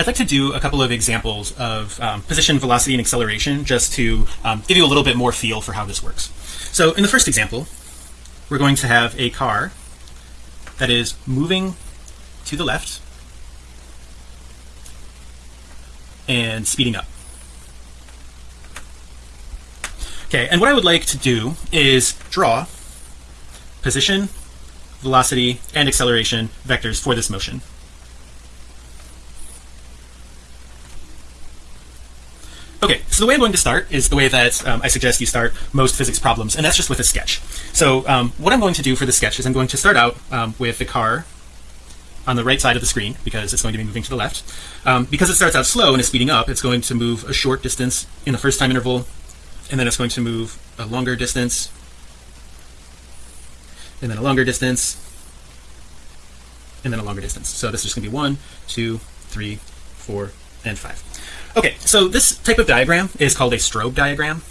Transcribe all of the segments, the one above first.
I'd like to do a couple of examples of um, position, velocity, and acceleration just to um, give you a little bit more feel for how this works. So in the first example, we're going to have a car that is moving to the left and speeding up. Okay, and what I would like to do is draw position, velocity, and acceleration vectors for this motion. Okay, so the way I'm going to start is the way that um, I suggest you start most physics problems, and that's just with a sketch. So um, what I'm going to do for the sketch is I'm going to start out um, with the car on the right side of the screen because it's going to be moving to the left. Um, because it starts out slow and is speeding up, it's going to move a short distance in the first time interval, and then it's going to move a longer distance, and then a longer distance, and then a longer distance. So this is just going to be one, two, three, four, and five. Okay, so this type of diagram is called a strobe diagram.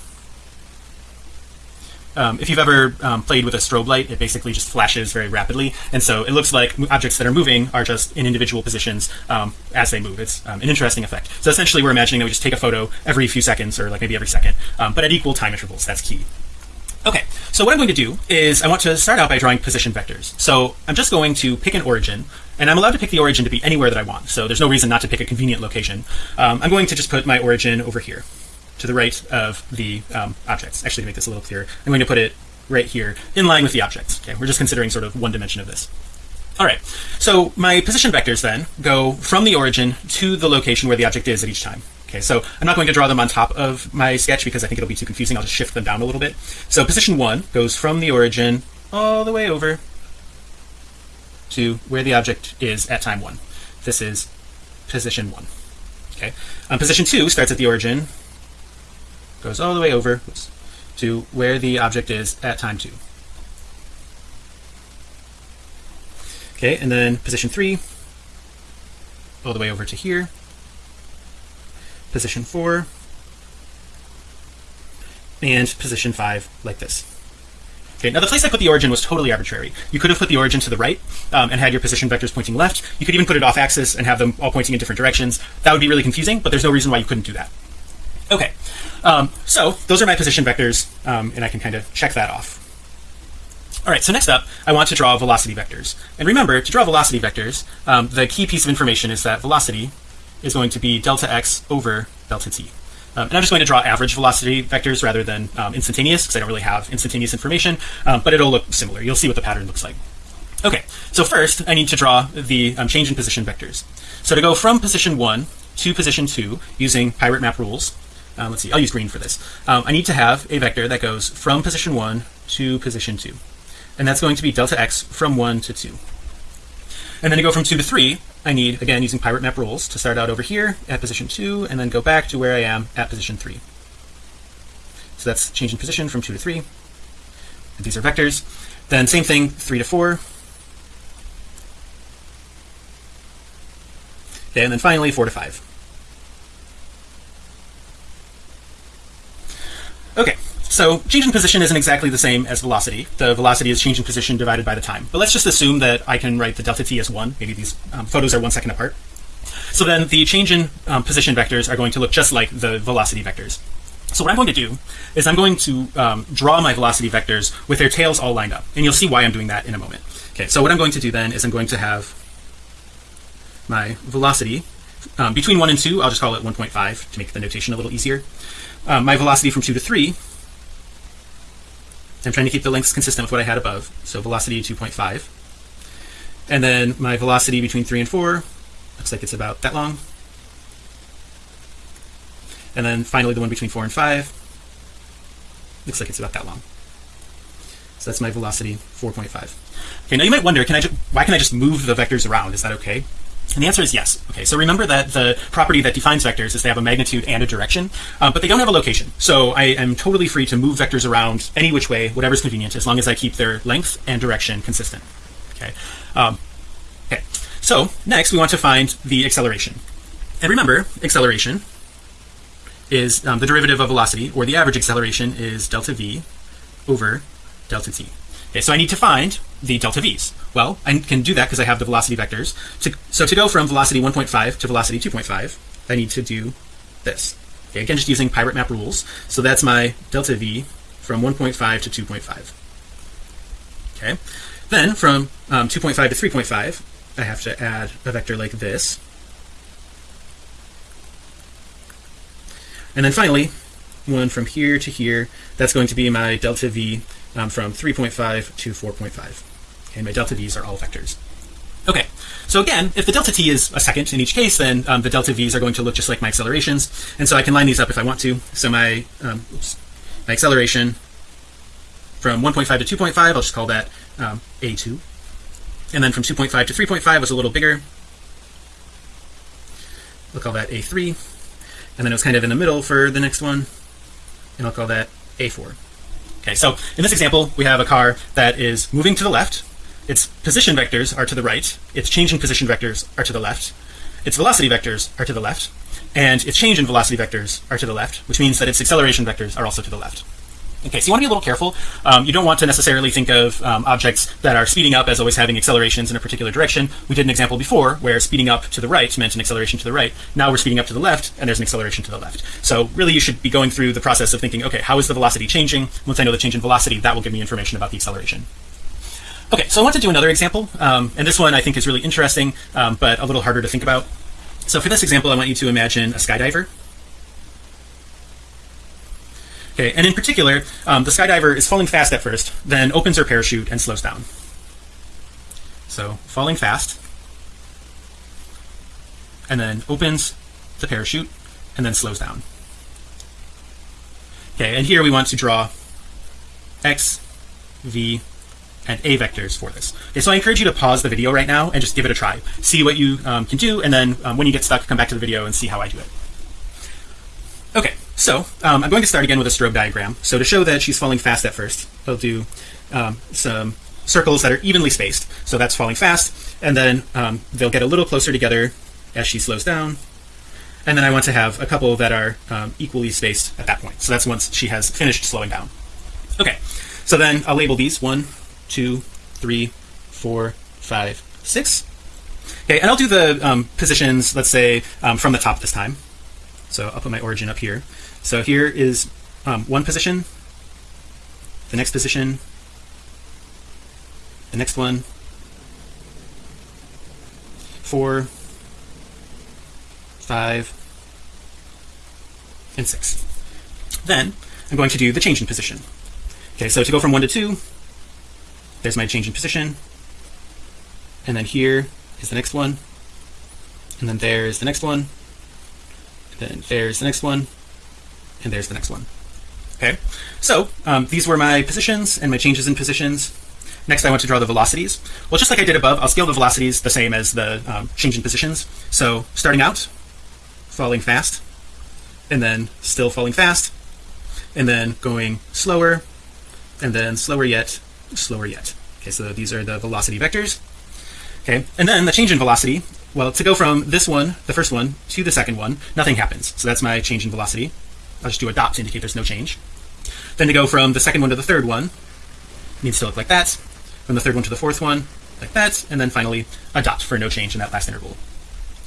Um, if you've ever um, played with a strobe light, it basically just flashes very rapidly, and so it looks like objects that are moving are just in individual positions um, as they move. It's um, an interesting effect. So essentially, we're imagining that we just take a photo every few seconds, or like maybe every second, um, but at equal time intervals. That's key. Okay, so what I'm going to do is I want to start out by drawing position vectors. So I'm just going to pick an origin and I'm allowed to pick the origin to be anywhere that I want. So there's no reason not to pick a convenient location. Um, I'm going to just put my origin over here to the right of the um, objects. Actually, to make this a little clearer, I'm going to put it right here in line with the objects. Okay, we're just considering sort of one dimension of this. All right, so my position vectors then go from the origin to the location where the object is at each time. Okay, so I'm not going to draw them on top of my sketch because I think it'll be too confusing. I'll just shift them down a little bit. So position one goes from the origin all the way over to where the object is at time one. This is position one. Okay, um, position two starts at the origin, goes all the way over to where the object is at time two. Okay, and then position three, all the way over to here position four, and position five like this. Okay, now the place I put the origin was totally arbitrary. You could have put the origin to the right um, and had your position vectors pointing left. You could even put it off axis and have them all pointing in different directions. That would be really confusing, but there's no reason why you couldn't do that. Okay, um, so those are my position vectors, um, and I can kind of check that off. All right, so next up, I want to draw velocity vectors. And remember, to draw velocity vectors, um, the key piece of information is that velocity is going to be delta x over delta t. Um, and I'm just going to draw average velocity vectors rather than um, instantaneous because I don't really have instantaneous information, um, but it'll look similar. You'll see what the pattern looks like. Okay, so first I need to draw the um, change in position vectors. So to go from position one to position two using pirate map rules, um, let's see, I'll use green for this. Um, I need to have a vector that goes from position one to position two, and that's going to be delta x from one to two. And then to go from two to three, I need, again, using pirate map rules to start out over here at position two and then go back to where I am at position three. So that's changing position from two to three. And these are vectors. Then same thing, three to four. Okay, and then finally four to five. Okay, so change in position isn't exactly the same as velocity. The velocity is change in position divided by the time. But let's just assume that I can write the delta t as one. Maybe these um, photos are one second apart. So then the change in um, position vectors are going to look just like the velocity vectors. So what I'm going to do is I'm going to um, draw my velocity vectors with their tails all lined up. And you'll see why I'm doing that in a moment. Okay, so what I'm going to do then is I'm going to have my velocity um, between 1 and 2, I'll just call it 1.5 to make the notation a little easier. Um, my velocity from 2 to 3 I'm trying to keep the lengths consistent with what I had above. So velocity 2.5. And then my velocity between 3 and 4 looks like it's about that long. And then finally the one between 4 and 5 looks like it's about that long. So that's my velocity 4.5. Okay, now you might wonder, can I why can I just move the vectors around? Is that okay? And the answer is yes. Okay, so remember that the property that defines vectors is they have a magnitude and a direction, uh, but they don't have a location. So I am totally free to move vectors around any which way, whatever's convenient, as long as I keep their length and direction consistent. Okay. Um, okay. So next we want to find the acceleration. And remember, acceleration is um, the derivative of velocity, or the average acceleration is delta v over delta t. okay so I need to find the delta v's. Well I can do that because I have the velocity vectors. To, so to go from velocity 1.5 to velocity 2.5 I need to do this. Okay again just using pirate map rules. So that's my delta v from 1.5 to 2.5 okay then from um, 2.5 to 3.5 I have to add a vector like this. And then finally one from here to here that's going to be my delta v um, from 3.5 to 4.5 And my delta v's are all vectors. Okay so again if the delta t is a second in each case then um, the delta v's are going to look just like my accelerations. And so I can line these up if I want to. So my um, oops, my acceleration from 1.5 to 2.5 I'll just call that um, a2 and then from 2.5 to 3.5 was a little bigger. We'll call that a3 and then it was kind of in the middle for the next one. And I'll call that a4 okay so in this example we have a car that is moving to the left. Its position vectors are to the right. Its changing position vectors are to the left. Its velocity vectors are to the left. And its change in velocity vectors are to the left which means that its acceleration vectors are also to the left Okay, so you want to be a little careful. Um, you don't want to necessarily think of um, objects that are speeding up as always having accelerations in a particular direction. We did an example before where speeding up to the right meant an acceleration to the right. Now we're speeding up to the left and there's an acceleration to the left. So really you should be going through the process of thinking, okay, how is the velocity changing? Once I know the change in velocity, that will give me information about the acceleration. Okay, so I want to do another example, um, and this one I think is really interesting, um, but a little harder to think about. So for this example, I want you to imagine a skydiver Okay, and in particular, um, the skydiver is falling fast at first, then opens her parachute and slows down. So falling fast, and then opens the parachute and then slows down. Okay, and here we want to draw x, v, and a vectors for this. Okay, so I encourage you to pause the video right now and just give it a try. See what you um, can do, and then um, when you get stuck, come back to the video and see how I do it. Okay, so um, I'm going to start again with a strobe diagram. So to show that she's falling fast at first, I'll do um, some circles that are evenly spaced. So that's falling fast, and then um, they'll get a little closer together as she slows down. And then I want to have a couple that are um, equally spaced at that point. So that's once she has finished slowing down. Okay, so then I'll label these one, two, three, four, five, six. Okay, and I'll do the um, positions, let's say, um, from the top this time. So I'll put my origin up here. So here is um, one position, the next position, the next one, four, five, and six. Then I'm going to do the change in position. Okay, so to go from one to two, there's my change in position, and then here is the next one, and then there's the next one, and then there's the next one, and there's the next one. Okay? So um, these were my positions and my changes in positions. Next I want to draw the velocities. Well just like I did above I'll scale the velocities the same as the um, change in positions. So starting out falling fast and then still falling fast and then going slower and then slower yet slower yet. Okay so these are the velocity vectors. Okay and then the change in velocity. Well to go from this one the first one to the second one nothing happens. So that's my change in velocity I'll just do a dot to indicate there's no change. Then to go from the second one to the third one needs to look like that. From the third one to the fourth one, like that, and then finally a dot for no change in that last interval.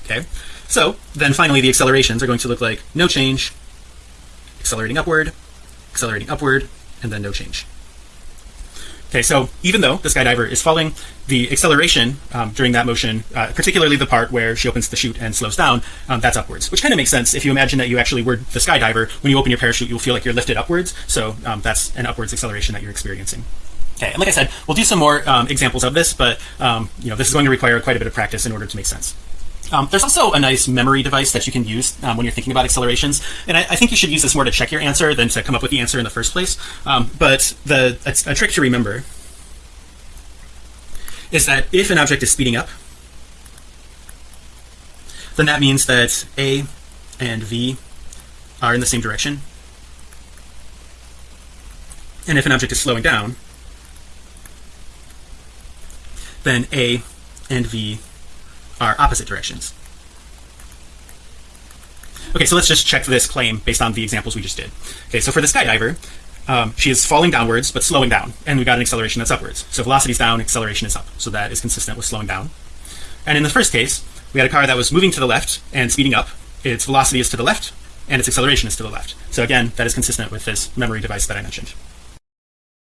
Okay, so then finally the accelerations are going to look like no change, accelerating upward, accelerating upward, and then no change. Okay, so even though the skydiver is falling, the acceleration um, during that motion, uh, particularly the part where she opens the chute and slows down, um, that's upwards, which kind of makes sense. If you imagine that you actually were the skydiver, when you open your parachute, you'll feel like you're lifted upwards. So um, that's an upwards acceleration that you're experiencing. Okay, and like I said, we'll do some more um, examples of this, but um, you know this is going to require quite a bit of practice in order to make sense. Um, there's also a nice memory device that you can use um, when you're thinking about accelerations, and I, I, think you should use this more to check your answer than to come up with the answer in the first place. Um, but the a, a trick to remember is that if an object is speeding up, then that means that a and v are in the same direction, and if an object is slowing down, then a and v are opposite directions. Okay, so let's just check this claim based on the examples we just did. Okay, so for the skydiver, um, she is falling downwards but slowing down and we got an acceleration that's upwards. So velocity is down acceleration is up. So that is consistent with slowing down. And in the first case we had a car that was moving to the left and speeding up. Its velocity is to the left and its acceleration is to the left. So again that is consistent with this memory device that I mentioned